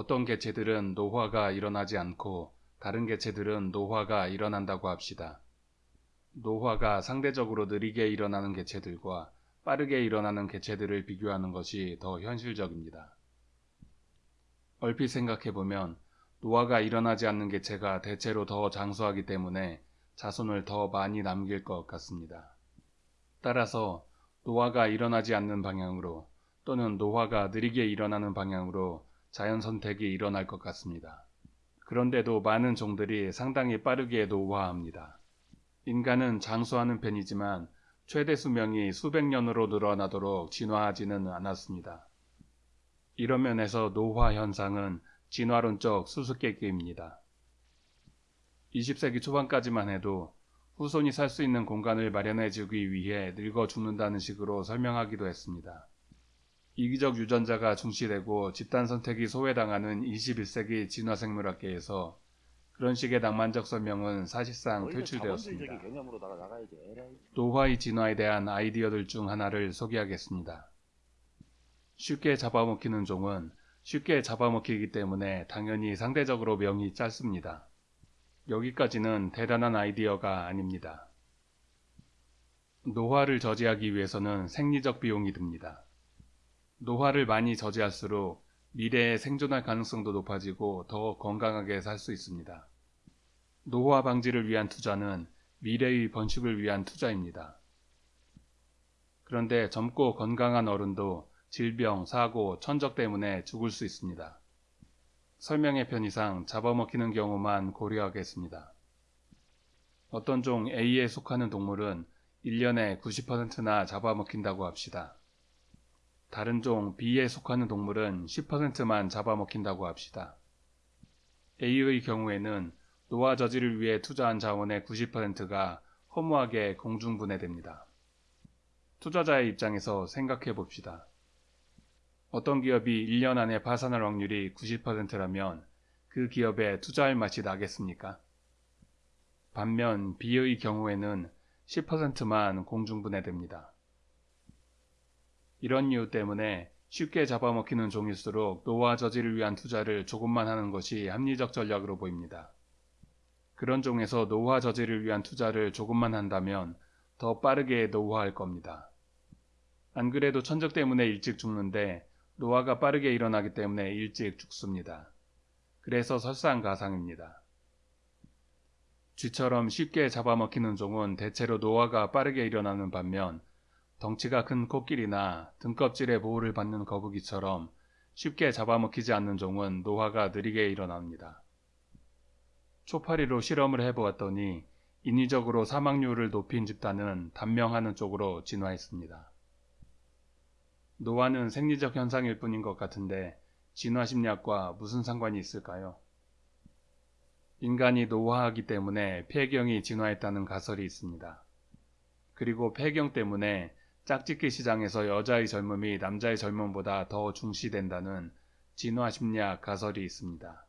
어떤 개체들은 노화가 일어나지 않고 다른 개체들은 노화가 일어난다고 합시다. 노화가 상대적으로 느리게 일어나는 개체들과 빠르게 일어나는 개체들을 비교하는 것이 더 현실적입니다. 얼핏 생각해보면 노화가 일어나지 않는 개체가 대체로 더 장수하기 때문에 자손을 더 많이 남길 것 같습니다. 따라서 노화가 일어나지 않는 방향으로 또는 노화가 느리게 일어나는 방향으로 자연 선택이 일어날 것 같습니다. 그런데도 많은 종들이 상당히 빠르게 노화합니다. 인간은 장수하는 편이지만 최대 수명이 수백 년으로 늘어나도록 진화하지는 않았습니다. 이런 면에서 노화 현상은 진화론적 수수께끼입니다. 20세기 초반까지만 해도 후손이 살 수 있는 공간을 마련해 주기 위해 늙어 죽는다는 식으로 설명하기도 했습니다. 이기적 유전자가 중시되고 집단 선택이 소외당하는 21세기 진화생물학계에서 그런 식의 낭만적 설명은 사실상 퇴출되었습니다. 노화의 진화에 대한 아이디어들 중 하나를 소개하겠습니다. 쉽게 잡아먹히는 종은 쉽게 잡아먹히기 때문에 당연히 상대적으로 명이 짧습니다. 여기까지는 대단한 아이디어가 아닙니다. 노화를 저지하기 위해서는 생리적 비용이 듭니다. 노화를 많이 저지할수록 미래에 생존할 가능성도 높아지고 더 건강하게 살 수 있습니다. 노화 방지를 위한 투자는 미래의 번식을 위한 투자입니다. 그런데 젊고 건강한 어른도 질병, 사고, 천적 때문에 죽을 수 있습니다. 설명의 편의상 잡아먹히는 경우만 고려하겠습니다. 어떤 종 A에 속하는 동물은 1년에 90%나 잡아먹힌다고 합시다. 다른 종 B에 속하는 동물은 10%만 잡아먹힌다고 합시다. A의 경우에는 노화 저지를 위해 투자한 자원의 90%가 허무하게 공중분해됩니다. 투자자의 입장에서 생각해 봅시다. 어떤 기업이 1년 안에 파산할 확률이 90%라면 그 기업에 투자할 맛이 나겠습니까? 반면 B의 경우에는 10%만 공중분해됩니다. 이런 이유 때문에 쉽게 잡아먹히는 종일수록 노화 저지를 위한 투자를 조금만 하는 것이 합리적 전략으로 보입니다. 그런 종에서 노화 저지를 위한 투자를 조금만 한다면 더 빠르게 노화할 겁니다. 안 그래도 천적 때문에 일찍 죽는데 노화가 빠르게 일어나기 때문에 일찍 죽습니다. 그래서 설상가상입니다. 쥐처럼 쉽게 잡아먹히는 종은 대체로 노화가 빠르게 일어나는 반면 덩치가 큰 코끼리나 등껍질의 보호를 받는 거북이처럼 쉽게 잡아먹히지 않는 종은 노화가 느리게 일어납니다. 초파리로 실험을 해보았더니 인위적으로 사망률을 높인 집단은 단명하는 쪽으로 진화했습니다. 노화는 생리적 현상일 뿐인 것 같은데 진화 심리학과 무슨 상관이 있을까요? 인간이 노화하기 때문에 폐경이 진화했다는 가설이 있습니다. 그리고 폐경 때문에 짝짓기 시장에서 여자의 젊음이 남자의 젊음보다 더 중시된다는 진화 심리학 가설이 있습니다.